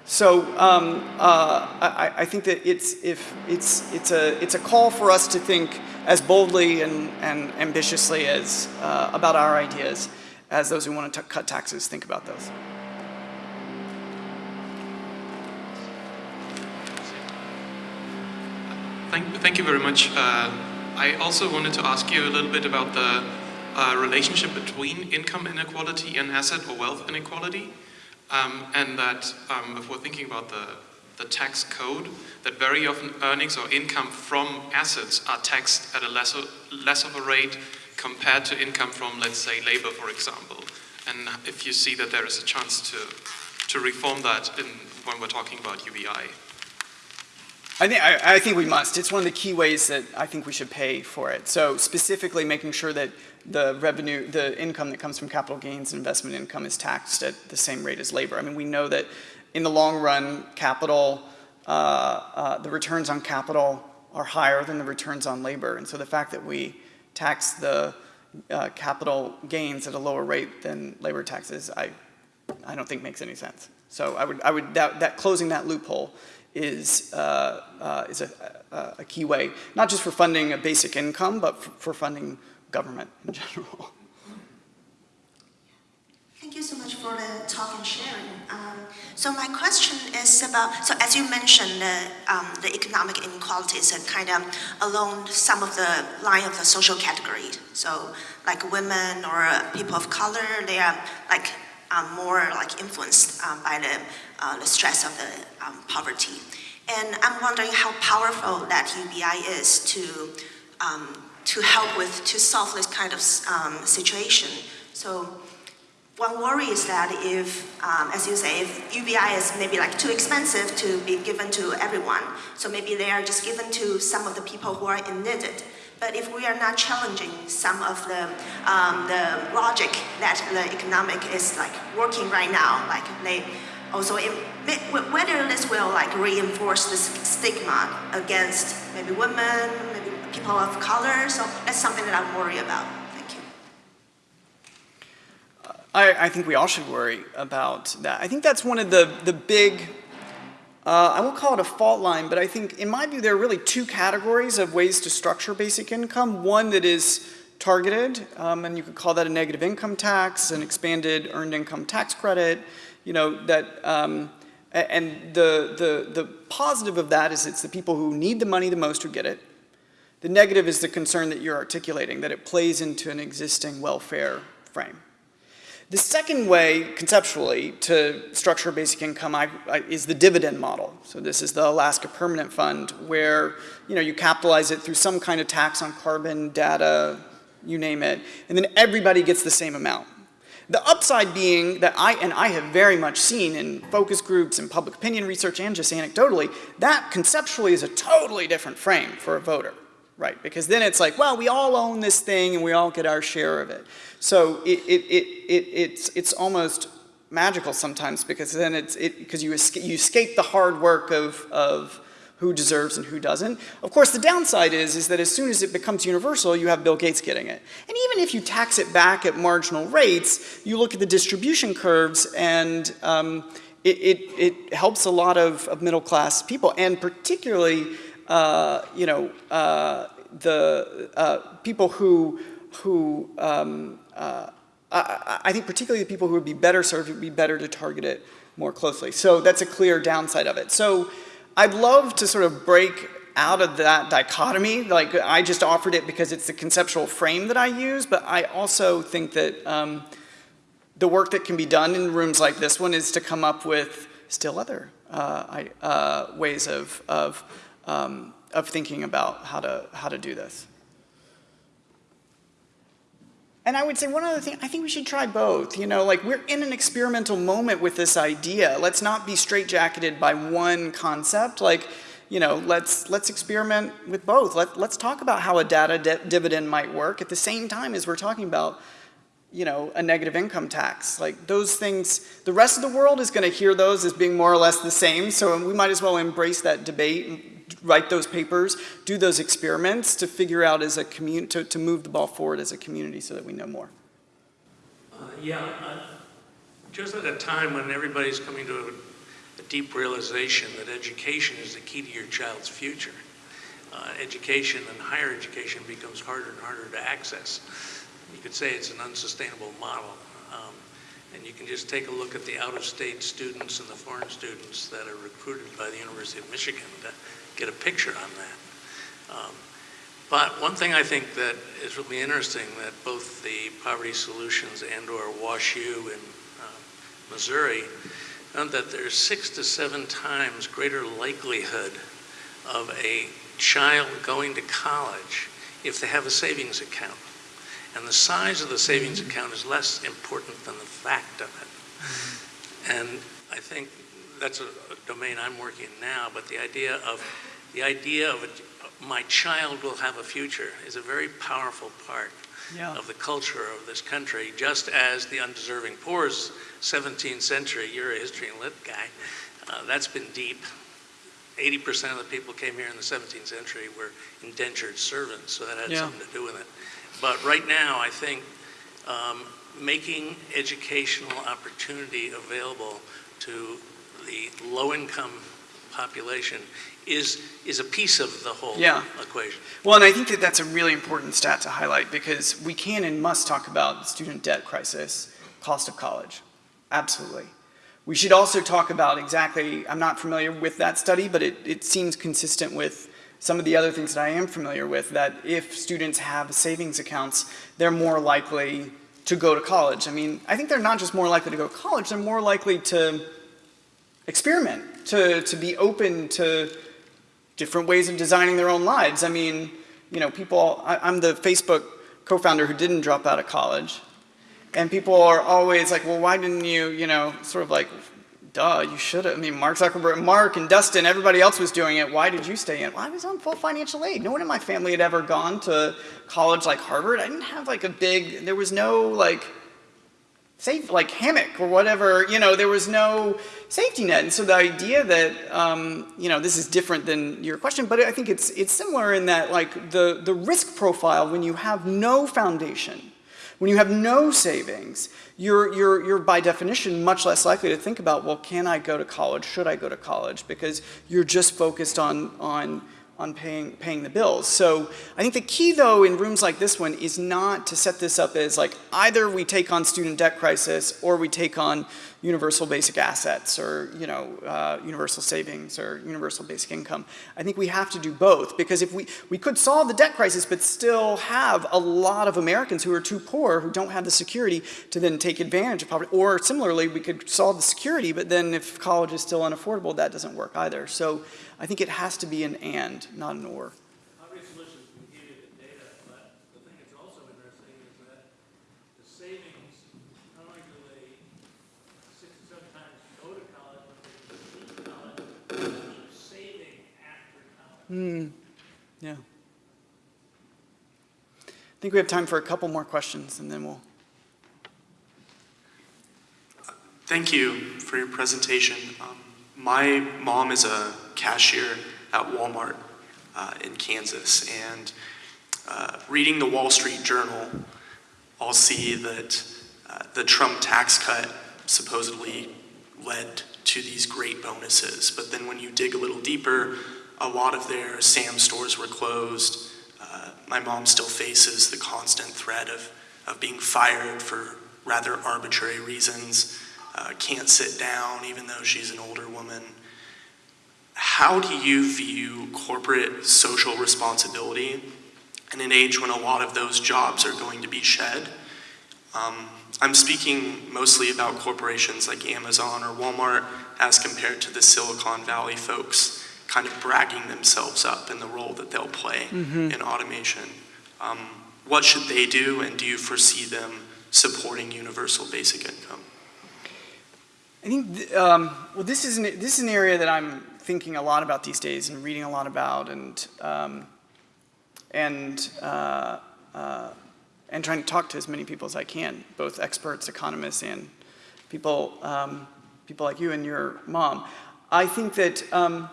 So um, uh, I, I, think that it's, if it's, it's, a, it's a call for us to think as boldly and, and ambitiously as, uh, about our ideas as those who want to cut taxes think about those. Thank, thank you very much. Uh, I also wanted to ask you a little bit about the uh, relationship between income inequality and asset or wealth inequality. Um, and that um, if we're thinking about the, the tax code, that very often earnings or income from assets are taxed at a lesser, less of a rate compared to income from, let's say, labor, for example. And if you see that there is a chance to, to reform that in, when we're talking about UBI. I think, I, I think we must. It's one of the key ways that I think we should pay for it. So specifically making sure that the revenue, the income that comes from capital gains, investment income is taxed at the same rate as labor. I mean, we know that in the long run, capital, uh, uh, the returns on capital are higher than the returns on labor. And so the fact that we tax the uh, capital gains at a lower rate than labor taxes, I, I don't think makes any sense. So I would, I would, that, that closing that loophole is, uh, uh, is a, a, a key way, not just for funding a basic income, but for, for funding government in general. Thank you so much for the talk and sharing. Um, so my question is about, so as you mentioned, the, um, the economic inequalities are kind of along some of the line of the social category. So like women or uh, people of color, they are like um, more like influenced um, by the, uh, the stress of the um, poverty. And I'm wondering how powerful that UBI is to, um, to help with, to solve this kind of um, situation. So one worry is that if, um, as you say, if UBI is maybe like too expensive to be given to everyone, so maybe they are just given to some of the people who are in need. it. But if we are not challenging some of the, um, the logic that the economic is like working right now, like they also, it, whether this will like reinforce this stigma against maybe women, maybe people of color, so that's something that I'm worried about. Thank you. I, I think we all should worry about that. I think that's one of the, the big, uh, I won't call it a fault line, but I think in my view there are really two categories of ways to structure basic income. One that is targeted, um, and you could call that a negative income tax, an expanded earned income tax credit, you know, that, um, and the, the, the positive of that is it's the people who need the money the most who get it. The negative is the concern that you're articulating, that it plays into an existing welfare frame. The second way, conceptually, to structure basic income I, I, is the dividend model. So this is the Alaska Permanent Fund, where you know you capitalize it through some kind of tax on carbon, data, you name it, and then everybody gets the same amount. The upside being that I, and I have very much seen in focus groups and public opinion research and just anecdotally, that conceptually is a totally different frame for a voter, right? Because then it's like, well, we all own this thing and we all get our share of it. So it, it, it, it, it's, it's almost magical sometimes because then it's, it, because you, escape, you escape the hard work of, of who deserves and who doesn't. Of course, the downside is, is that as soon as it becomes universal, you have Bill Gates getting it. And even if you tax it back at marginal rates, you look at the distribution curves and um, it, it, it, helps a lot of, of middle class people and particularly, uh, you know, uh, the uh, people who, who um, uh, I, I think particularly the people who would be better served would be better to target it more closely. So that's a clear downside of it. So I'd love to sort of break out of that dichotomy. Like I just offered it because it's the conceptual frame that I use, but I also think that um, the work that can be done in rooms like this one is to come up with still other uh, uh, ways of, of, um, of thinking about how to, how to do this. And I would say one other thing, I think we should try both. You know, like we're in an experimental moment with this idea. Let's not be straitjacketed by one concept. Like, you know, let's, let's experiment with both. Let, let's talk about how a data dividend might work at the same time as we're talking about, you know, a negative income tax. Like those things, the rest of the world is gonna hear those as being more or less the same, so we might as well embrace that debate write those papers, do those experiments to figure out as a community, to, to move the ball forward as a community so that we know more. Uh, yeah, uh, just at a time when everybody's coming to a, a, deep realization that education is the key to your child's future. Uh, education and higher education becomes harder and harder to access. You could say it's an unsustainable model. Um, and you can just take a look at the out-of-state students and the foreign students that are recruited by the University of Michigan to get a picture on that. Um, but one thing I think that is really interesting that both the Poverty Solutions and or WashU in uh, Missouri found that there's six to seven times greater likelihood of a child going to college if they have a savings account. And the size of the savings account is less important than the fact of it. And I think that's a, a domain I'm working in now, but the idea of the idea of a, my child will have a future is a very powerful part Yeah. of the culture of this country, just as the undeserving poor's 17th century, you're a history and lit guy, uh, that's been deep. 80% of the people came here in the 17th century were indentured servants, so that had Yeah. something to do with it. But right now, I think um, making educational opportunity available to the low-income population is, is a piece of the whole Yeah. equation. Well, and I think that that's a really important stat to highlight because we can and must talk about the student debt crisis, cost of college. Absolutely. We should also talk about exactly, I'm not familiar with that study, but it, it seems consistent with some of the other things that I am familiar with, that if students have savings accounts, they're more likely to go to college. I mean, I think they're not just more likely to go to college, they're more likely to experiment, to, to be open to different ways of designing their own lives. I mean, you know, people, I, I'm the Facebook co-founder who didn't drop out of college. And people are always like, well, why didn't you, you know, sort of like, duh, you should have. I mean, Mark Zuckerberg, Mark and Dustin, everybody else was doing it. Why did you stay in? Well, I was on full financial aid. No one in my family had ever gone to college like Harvard. I didn't have like a big, there was no like, safe, like hammock or whatever, you know, there was no safety net. And so the idea that, um, you know, this is different than your question, but I think it's, it's similar in that like the, the risk profile when you have no foundation, when you have no savings, you're, you're, you're by definition much less likely to think about, well, can I go to college? Should I go to college? Because you're just focused on, on on paying, paying the bills. So I think the key though in rooms like this one is not to set this up as like either we take on student debt crisis or we take on universal basic assets or you know uh, universal savings or universal basic income. I think we have to do both because if we, we could solve the debt crisis but still have a lot of Americans who are too poor who don't have the security to then take advantage of poverty or similarly we could solve the security but then if college is still unaffordable that doesn't work either. So I think it has to be an and, not an or. Obvious solutions can give you the data, but the thing that's also interesting is that the savings, not only do they six or seven times go to college when they leave college, they're saving after college. Hmm, yeah. I think we have time for a couple more questions and then we'll. Thank you for your presentation. Um, my mom is a cashier at Walmart uh, in Kansas, and uh, reading the Wall Street Journal, I'll see that uh, the Trump tax cut supposedly led to these great bonuses. But then when you dig a little deeper, a lot of their Sam stores were closed. Uh, my mom still faces the constant threat of, of being fired for rather arbitrary reasons uh, can't sit down even though she's an older woman. How do you view corporate social responsibility in an age when a lot of those jobs are going to be shed? Um, I'm speaking mostly about corporations like Amazon or Walmart as compared to the Silicon Valley folks kind of bragging themselves up in the role that they'll play Mhm. in automation. Um, what should they do, and do you foresee them supporting universal basic income? I think, th- um, well, this is, an, this is an area that I'm thinking a lot about these days and reading a lot about and, um, and, uh, uh, and trying to talk to as many people as I can, both experts, economists, and people, um, people like you and your mom. I think that um,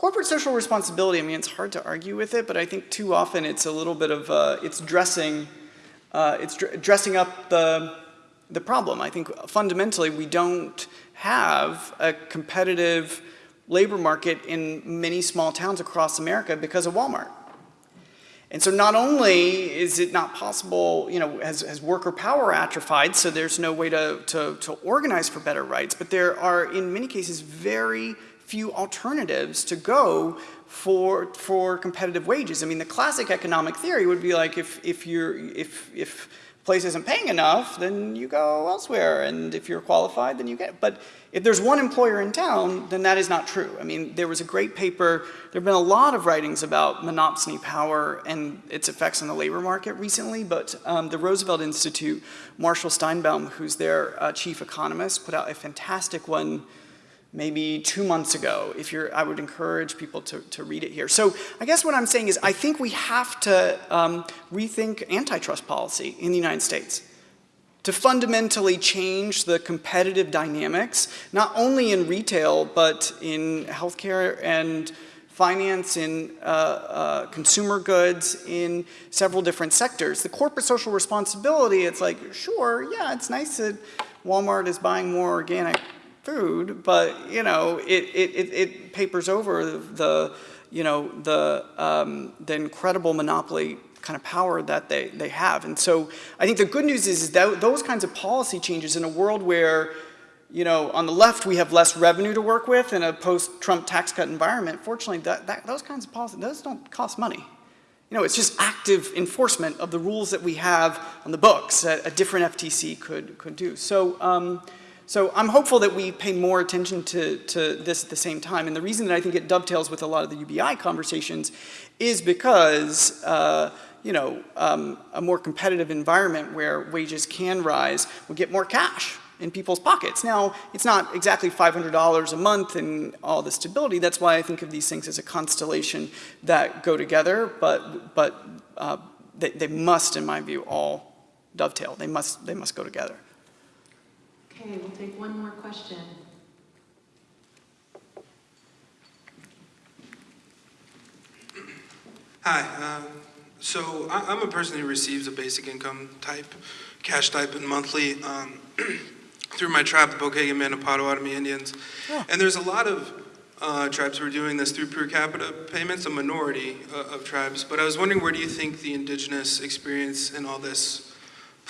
corporate social responsibility, I mean, it's hard to argue with it, but I think too often it's a little bit of, uh, it's dressing, uh, it's dr- dressing up the, the problem. I think fundamentally we don't have a competitive labor market in many small towns across America because of Walmart. And so not only is it not possible, you know, has, has worker power atrophied, so there's no way to, to, to organize for better rights, but there are in many cases very few alternatives to go for, for competitive wages. I mean, the classic economic theory would be like if, if, you're, if, if place isn't paying enough, then you go elsewhere. And if you're qualified, then you get, it. but if there's one employer in town, then that is not true. I mean, there was a great paper, there have been a lot of writings about monopsony power and its effects on the labor market recently, but um, the Roosevelt Institute, Marshall Steinbaum, who's their uh, chief economist, put out a fantastic one maybe two months ago. If you're, I would encourage people to, to read it here. So I guess what I'm saying is I think we have to um, rethink antitrust policy in the United States to fundamentally change the competitive dynamics, not only in retail, but in healthcare and finance, in uh, uh, consumer goods, in several different sectors. The corporate social responsibility, it's like, sure, yeah, it's nice that Walmart is buying more organic food, but, you know, it, it, it, it papers over the, you know, the, um, the incredible monopoly kind of power that they, they have. And so I think the good news is, is that those kinds of policy changes in a world where, you know, on the left we have less revenue to work with in a post-Trump tax cut environment, fortunately that, that, those kinds of policies, those don't cost money. You know, it's just active enforcement of the rules that we have on the books that a different FTC could, could do. So, um, so I'm hopeful that we pay more attention to, to this at the same time. And the reason that I think it dovetails with a lot of the UBI conversations is because uh, you know, um, a more competitive environment where wages can rise will get more cash in people's pockets. Now, it's not exactly $500 a month and all the stability. That's why I think of these things as a constellation that go together, but, but uh, they, they must, in my view, all dovetail. They must, they must go together. Okay, we'll take one more question. Hi, um, so I- I'm a person who receives a basic income type, cash stipend monthly um, through my tribe, the Pokagon Band of Potawatomi Indians. And there's a lot of uh, tribes who are doing this through per capita payments, a minority uh, of tribes. But I was wondering, where do you think the indigenous experience in all this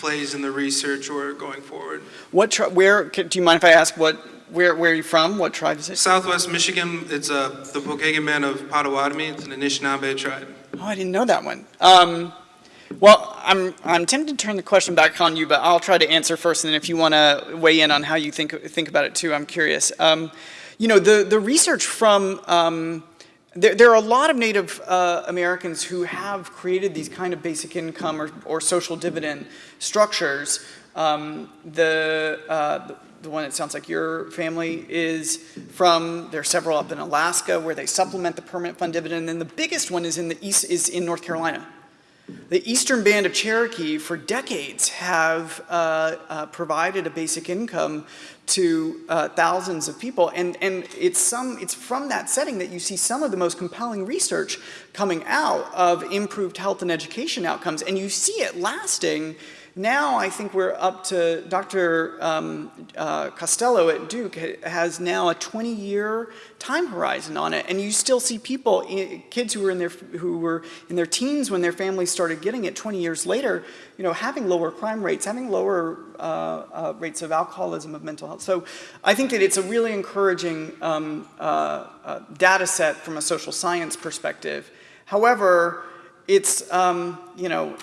plays in the research or going forward? What where, do you mind if I ask what, where, where are you from? What tribe is it? Southwest Michigan, it's uh, the Pokagon Band of Potawatomi. It's an Anishinaabe tribe. Oh, I didn't know that one. Um, well, I'm, I'm tempted to turn the question back on you, but I'll try to answer first, and then if you want to weigh in on how you think, think about it too, I'm curious. Um, you know, the, the research from, um, there, there are a lot of Native uh, Americans who have created these kind of basic income or, or social dividend structures. Um, the, uh, the one that sounds like your family is from. There are several up in Alaska where they supplement the permanent fund dividend. And then the biggest one is in the east is in North Carolina. The Eastern Band of Cherokee for decades have uh, uh, provided a basic income to uh, thousands of people. And, and it's, some, it's from that setting that you see some of the most compelling research coming out of improved health and education outcomes. And you see it lasting now I think we're up to, Dr. Um, uh, Costello at Duke has now a 20-year time horizon on it, and you still see people, kids who were in their who were in their teens when their families started getting it 20 years later, you know, having lower crime rates, having lower uh, uh, rates of alcoholism, of mental health. So I think that it's a really encouraging um, uh, uh, data set from a social science perspective. However, it's, um, you know,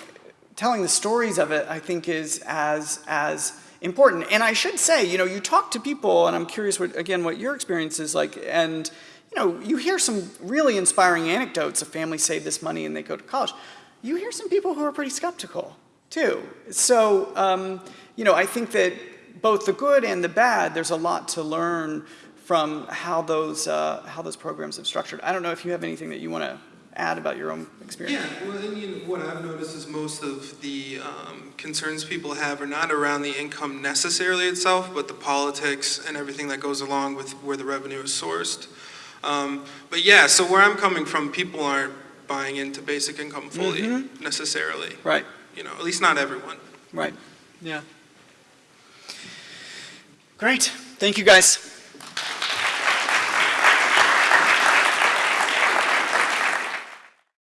telling the stories of it, I think, is as, as important. And I should say, you know, you talk to people, and I'm curious, what, again, what your experience is like, and, you know, you hear some really inspiring anecdotes of families save this money and they go to college. You hear some people who are pretty skeptical, too. So, um, you know, I think that both the good and the bad, there's a lot to learn from how those, uh, how those programs have structured. I don't know if you have anything that you want to add about your own experience? Yeah, well, I mean, what I've noticed is most of the um, concerns people have are not around the income necessarily itself, but the politics and everything that goes along with where the revenue is sourced. Um, but yeah, so where I'm coming from, people aren't buying into basic income fully mm -hmm. necessarily. Right. You know, at least not everyone. Right. Yeah. Great. Thank you, guys.